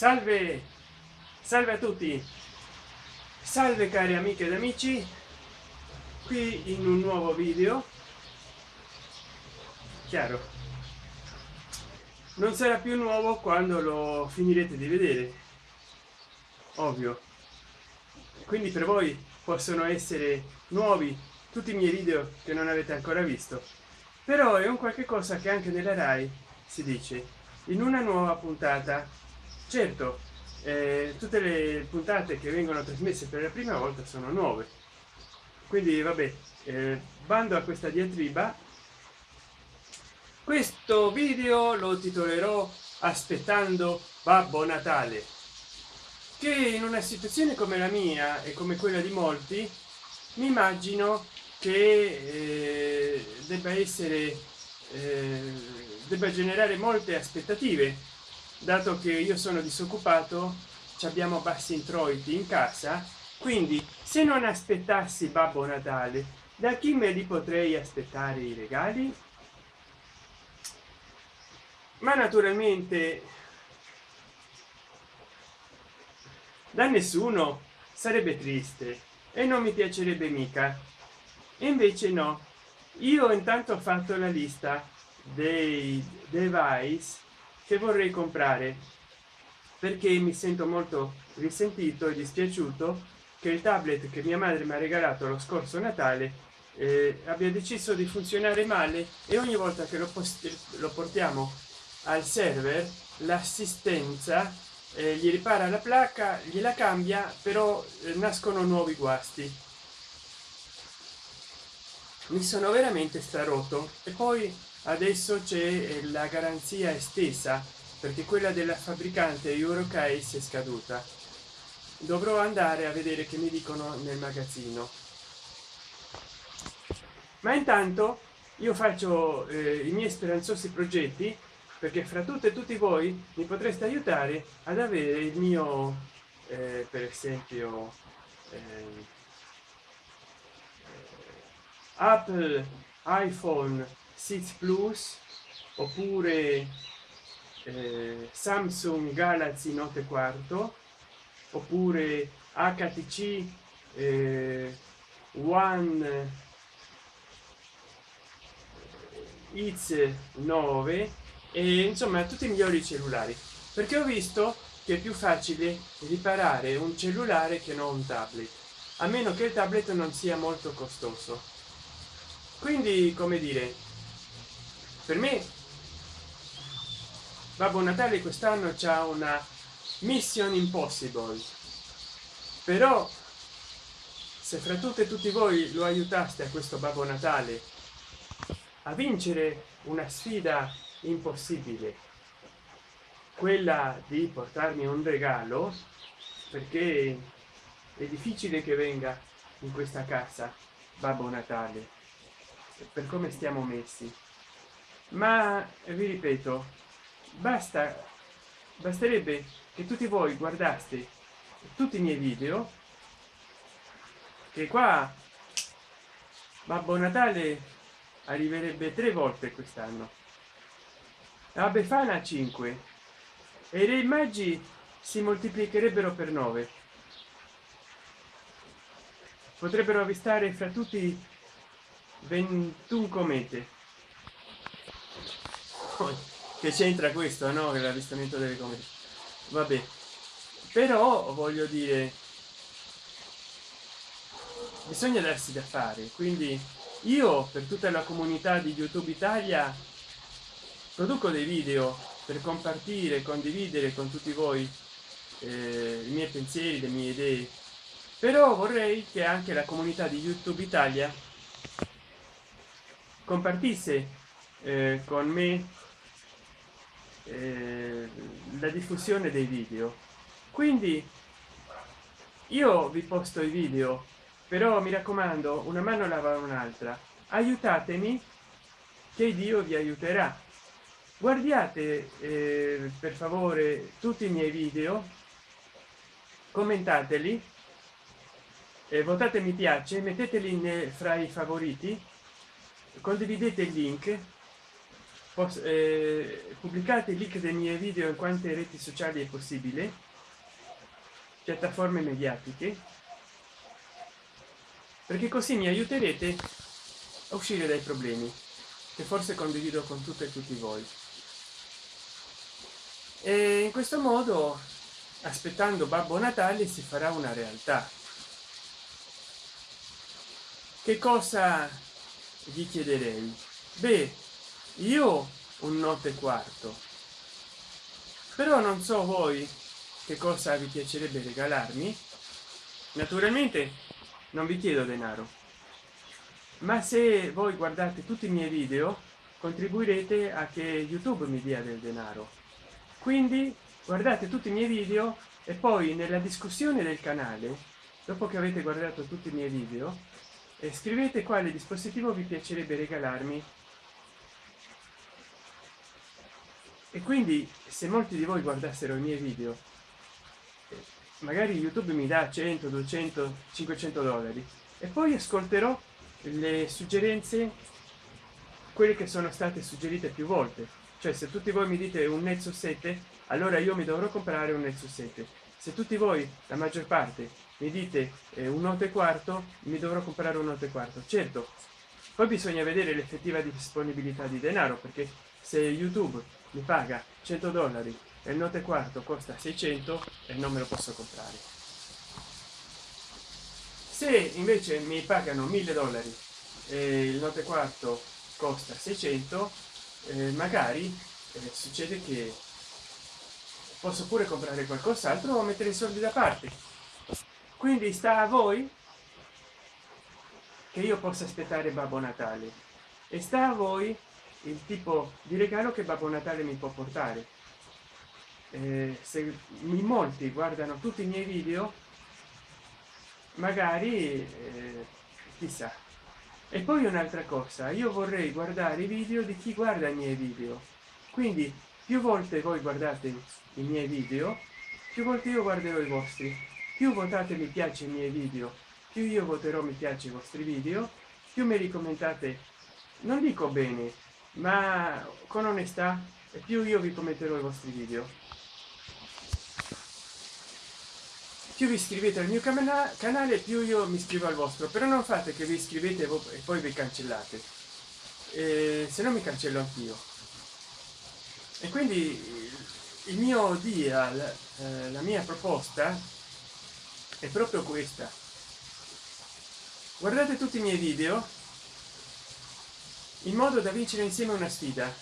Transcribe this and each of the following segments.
salve salve a tutti. Salve cari amiche ed amici. Qui in un nuovo video. Chiaro. Non sarà più nuovo quando lo finirete di vedere. Ovvio. Quindi per voi possono essere nuovi tutti i miei video che non avete ancora visto. Però è un qualche cosa che anche nella rai si dice. In una nuova puntata certo eh, tutte le puntate che vengono trasmesse per la prima volta sono nuove. Quindi vabbè eh, bando a questa diatriba. Questo video lo titolerò aspettando babbo natale che in una situazione come la mia e come quella di molti mi immagino che eh, debba essere eh, debba generare molte aspettative dato che io sono disoccupato abbiamo bassi introiti in casa quindi se non aspettassi babbo natale da chi me li potrei aspettare i regali? Ma naturalmente da nessuno sarebbe triste e non mi piacerebbe mica. E invece no. Io intanto ho fatto la lista dei device che vorrei comprare perché mi sento molto risentito e dispiaciuto che il tablet che mia madre mi ha regalato lo scorso natale eh, abbia deciso di funzionare male e ogni volta che lo, lo portiamo al server l'assistenza eh, gli ripara la placca gliela cambia però eh, nascono nuovi guasti. Mi sono veramente starotto e poi adesso c'è eh, la garanzia estesa perché quella della fabbricante eurocase è scaduta. Dovrò andare a vedere che mi dicono nel magazzino. Ma intanto io faccio eh, i miei speranzosi progetti perché fra tutte e tutti voi mi potreste aiutare ad avere il mio eh, per esempio eh, apple iphone 6 plus oppure eh, samsung galaxy note quarto oppure htc eh, one x 9 e insomma tutti i migliori cellulari. Perché ho visto che è più facile riparare un cellulare che non un tablet a meno che il tablet non sia molto costoso. Quindi come dire per me babbo natale quest'anno c'è una mission impossible. Però se fra tutte e tutti voi lo aiutaste a questo babbo natale a vincere una sfida impossibile quella di portarmi un regalo perché è difficile che venga in questa casa babbo natale per come stiamo messi ma vi ripeto basta basterebbe che tutti voi guardaste tutti i miei video che qua babbo natale arriverebbe tre volte quest'anno. La befana 5 e le immagini si moltiplicherebbero per 9 potrebbero avvistare fra tutti 21 comete che c'entra questo no? L'avvistamento delle comete vabbè. Però voglio dire bisogna darsi da fare quindi io per tutta la comunità di youtube italia produco dei video per compartire condividere con tutti voi eh, i miei pensieri le mie idee. Però vorrei che anche la comunità di youtube italia compartisse eh, con me eh, la diffusione dei video. Quindi io vi posto i video però mi raccomando una mano lava un'altra. Aiutatemi che dio vi aiuterà. Guardiate eh, per favore tutti i miei video commentateli eh, votate mi piace metteteli fra i favoriti condividete il link eh, pubblicate link dei miei video in quante reti sociali è possibile? Piattaforme mediatiche? Perché così mi aiuterete a uscire dai problemi che forse condivido con tutte e tutti voi. E in questo modo aspettando babbo natale si farà una realtà. Che cosa vi chiederei? Beh io un notte quarto. Però non so voi che cosa vi piacerebbe regalarmi. Naturalmente non vi chiedo denaro. Ma se voi guardate tutti i miei video contribuirete a che youtube mi dia del denaro. Quindi guardate tutti i miei video e poi nella discussione del canale dopo che avete guardato tutti i miei video scrivete quale dispositivo vi piacerebbe regalarmi e quindi se molti di voi guardassero i miei video magari youtube mi dà 100 200 500 dollari. E poi ascolterò le suggerenze quelle che sono state suggerite più volte. Cioè se tutti voi mi dite un nexus 7 allora io mi dovrò comprare un nexus 7 se tutti voi la maggior parte mi dite eh, un note quarto mi dovrò comprare un note quarto. Certo poi bisogna vedere l'effettiva disponibilità di denaro perché se youtube mi paga 100 dollari e il note quarto costa 600 e non me lo posso comprare. Se invece mi pagano 1000 dollari e il note quarto costa 600 eh, magari eh, succede che posso pure comprare qualcos'altro o mettere i soldi da parte. Quindi sta a voi che io possa aspettare babbo natale. E sta a voi il tipo di regalo che babbo natale mi può portare. Eh, se in molti guardano tutti i miei video magari eh, chissà. E poi un'altra cosa io vorrei guardare i video di chi guarda i miei video. Quindi più volte voi guardate i miei video più volte io guarderò i vostri. Più votate mi piace i miei video più io voterò mi piace i vostri video più mi ricomentate non dico bene ma con onestà e più io vi commenterò i vostri video. Più vi iscrivete al mio canale più io mi iscrivo al vostro. Però non fate che vi iscrivete e poi vi cancellate. Eh, se no mi cancello anch'io. E quindi il mio dia eh, la mia proposta è proprio questa. Guardate tutti i miei video in modo da vincere insieme una sfida.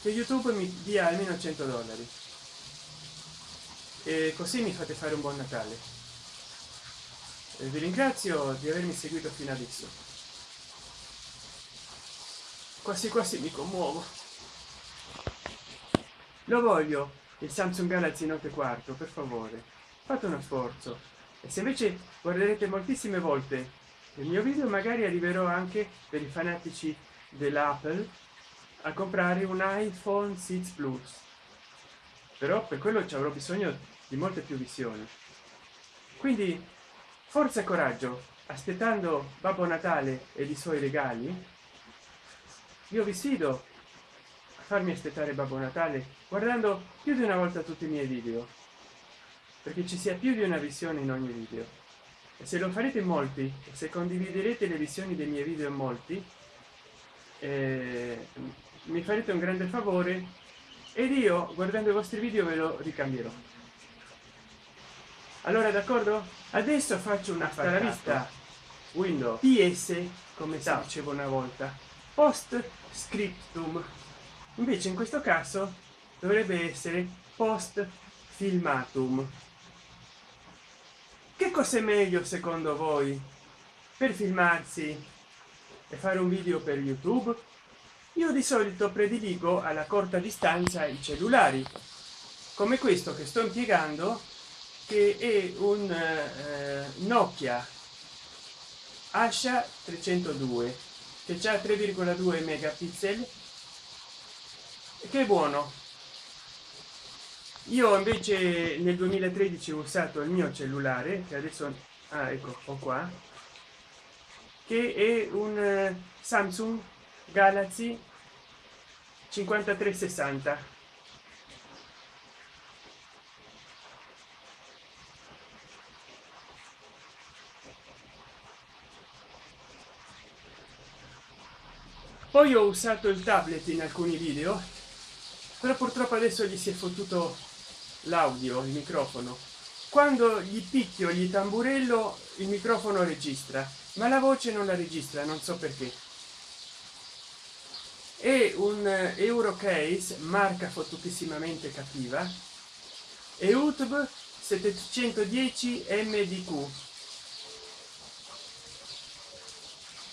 Che youtube mi dia almeno 100 dollari. E così mi fate fare un buon natale. E vi ringrazio di avermi seguito fino adesso. Quasi quasi mi commuovo. Lo voglio il samsung galaxy note 4 per favore. Fate uno sforzo. E se invece guarderete moltissime volte il mio video magari arriverò anche per i fanatici dell'apple a comprare un iphone 6 plus. Però per quello ci avrò bisogno di molte più visioni. Quindi forza e coraggio aspettando babbo natale e i suoi regali io vi sfido a farmi aspettare babbo natale guardando più di una volta tutti i miei video perché ci sia più di una visione in ogni video. E se lo farete in molti se condividerete le visioni dei miei video in molti eh, mi farete un grande favore ed io guardando i vostri video ve lo ricambierò. Allora d'accordo? Adesso faccio una vista windows. Ps come si dicevo una volta post scriptum invece in questo caso dovrebbe essere post filmatum che cos'è meglio secondo voi per filmarsi e fare un video per youtube? Io di solito prediligo alla corta distanza i cellulari come questo che sto impiegando che è un eh, nokia asha 302 che ha 3,2 megapixel che è buono. Io invece nel 2013 ho usato il mio cellulare che adesso ah, ecco ho qua che è un eh, samsung galaxy 53 60 poi ho usato il tablet in alcuni video però purtroppo adesso gli si è fottuto l'audio il microfono. Quando gli picchio gli tamburello il microfono registra ma la voce non la registra non so perché. È un eurocase marca fottutissimamente cattiva. E youtube 710 mdq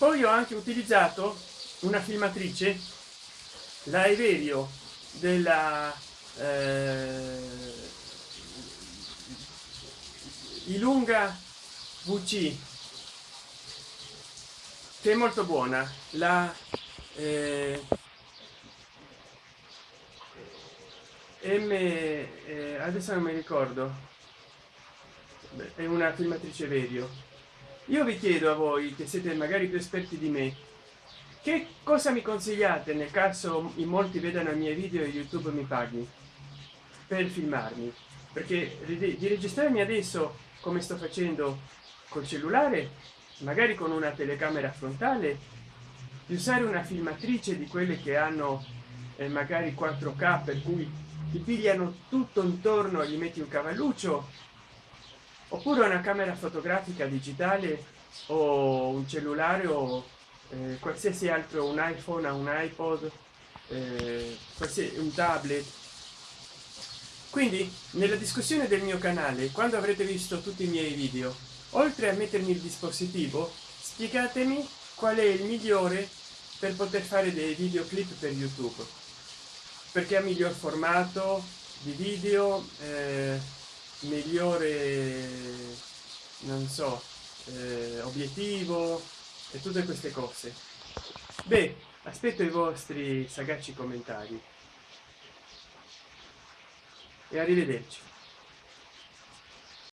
poi ho anche utilizzato una filmatrice la Everio della eh, Ilunga VC che è molto buona. La eh, M eh, adesso non mi ricordo. È una filmatrice Verio io vi chiedo a voi che siete magari più esperti di me che cosa mi consigliate nel caso in molti vedano i miei video e youtube mi paghi per filmarmi? Perché di registrarmi adesso come sto facendo col cellulare magari con una telecamera frontale di usare una filmatrice di quelle che hanno eh, magari 4k per cui ti pigliano tutto intorno gli metti un cavalluccio oppure una camera fotografica digitale o un cellulare o eh, qualsiasi altro un iphone un ipod eh, un tablet. Quindi nella discussione del mio canale quando avrete visto tutti i miei video oltre a mettermi il dispositivo spiegatemi qual è il migliore per poter fare dei videoclip per youtube. Perché ha miglior formato di video eh, migliore non so eh, obiettivo e tutte queste cose. Beh aspetto i vostri sagaci commentari. E arrivederci